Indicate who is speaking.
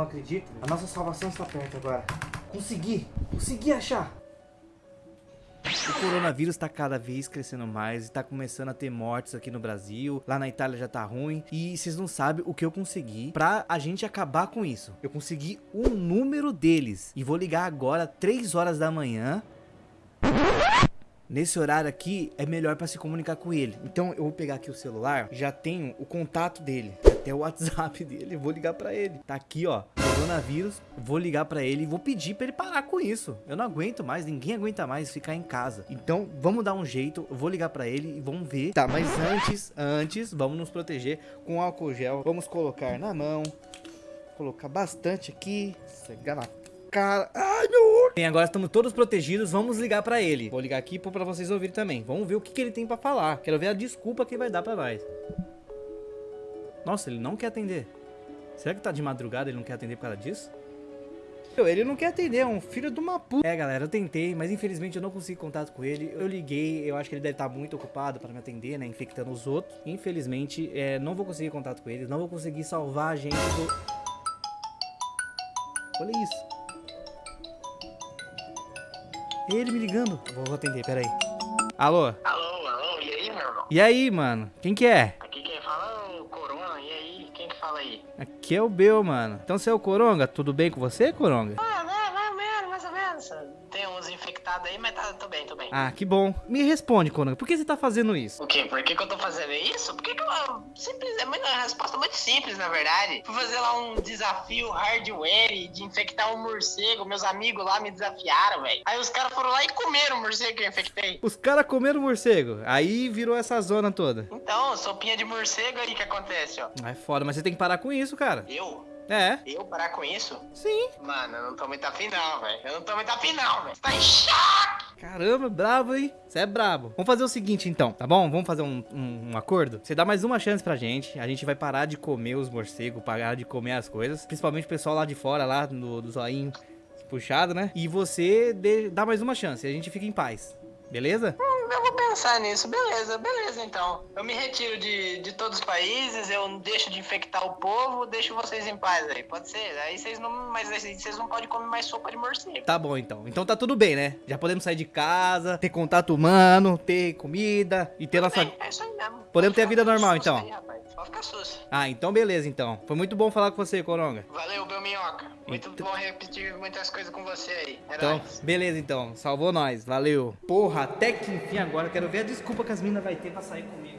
Speaker 1: acredita? A nossa salvação está perto agora. Consegui! Consegui achar! O coronavírus tá cada vez crescendo mais, tá começando a ter mortes aqui no Brasil, lá na Itália já tá ruim, e vocês não sabem o que eu consegui pra a gente acabar com isso. Eu consegui o número deles, e vou ligar agora, 3 horas da manhã, Nesse horário aqui é melhor para se comunicar com ele. Então eu vou pegar aqui o celular, já tenho o contato dele, até o WhatsApp dele, vou ligar para ele. Tá aqui, ó, coronavírus, vou ligar para ele e vou pedir para ele parar com isso. Eu não aguento mais, ninguém aguenta mais ficar em casa. Então vamos dar um jeito, eu vou ligar para ele e vamos ver. Tá, mas antes, antes, vamos nos proteger com álcool gel. Vamos colocar na mão, colocar bastante aqui, cegar na cara. Ai, olho. Bem, agora estamos todos protegidos. Vamos ligar pra ele. Vou ligar aqui pra vocês ouvirem também. Vamos ver o que, que ele tem pra falar. Quero ver a desculpa que ele vai dar pra nós. Nossa, ele não quer atender. Será que tá de madrugada ele não quer atender por causa disso? Ele não quer atender, é um filho de uma puta. É, galera, eu tentei, mas infelizmente eu não consegui contato com ele. Eu liguei, eu acho que ele deve estar muito ocupado para me atender, né? Infectando os outros. Infelizmente, é, não vou conseguir contato com ele. Não vou conseguir salvar a gente do... Olha isso. Ele me ligando. Vou atender, peraí. Alô?
Speaker 2: Alô, alô, e aí, meu irmão?
Speaker 1: E aí, mano? Quem que é?
Speaker 2: Aqui quem fala é o Corona, e aí, quem que fala aí?
Speaker 1: Aqui é o Bel, mano. Então você é o Coronga? Tudo bem com você, Coronga?
Speaker 2: Ah, né, mais ou menos, menos. Tem uns infectados aí, mas tá, tô bem, tô bem.
Speaker 1: Ah, que bom. Me responde, Coronga. Por que você tá fazendo isso?
Speaker 2: O quê? Por que, que eu tô fazendo isso? Por que, que eu. Simples, é uma resposta muito simples, na verdade. Fui fazer lá um desafio hardware de infectar um morcego. Meus amigos lá me desafiaram, velho. Aí os caras foram lá e comeram o morcego que eu infectei.
Speaker 1: Os caras comeram morcego. Aí virou essa zona toda.
Speaker 2: Então, sopinha de morcego aí que acontece, ó.
Speaker 1: É foda, mas você tem que parar com isso, cara.
Speaker 2: Eu?
Speaker 1: É.
Speaker 2: Eu parar com isso?
Speaker 1: Sim.
Speaker 2: Mano, eu não tô muito afim não, velho. Eu não tô muito afim não, velho. Você tá em choque!
Speaker 1: Caramba, bravo, hein? Você é brabo. Vamos fazer o seguinte, então, tá bom? Vamos fazer um, um, um, acordo? Você dá mais uma chance pra gente. A gente vai parar de comer os morcegos, parar de comer as coisas. Principalmente o pessoal lá de fora, lá no, do zoinho puxado, né? E você dê, dá mais uma chance. A gente fica em paz. Beleza?
Speaker 2: Hum, pensar nisso. Beleza, beleza então. Eu me retiro de, de todos os países, eu deixo de infectar o povo, deixo vocês em paz aí. Pode ser? Aí vocês não. Mas vocês não podem comer mais sopa de morcego.
Speaker 1: Tá bom então. Então tá tudo bem, né? Já podemos sair de casa, ter contato humano, ter comida e ter nossa.
Speaker 2: É isso aí mesmo.
Speaker 1: Podemos ter a vida normal então.
Speaker 2: Aí.
Speaker 1: Ah, então beleza então. Foi muito bom falar com você, Coronga.
Speaker 2: Valeu, Belminhoca. Muito
Speaker 1: Então-
Speaker 2: bom repetir muitas coisas com você aí. É
Speaker 1: Então,
Speaker 2: nóis.
Speaker 1: beleza então. Salvou nós. Valeu. Porra, até que enfim agora quero ver a desculpa que as minas vai ter pra sair comigo.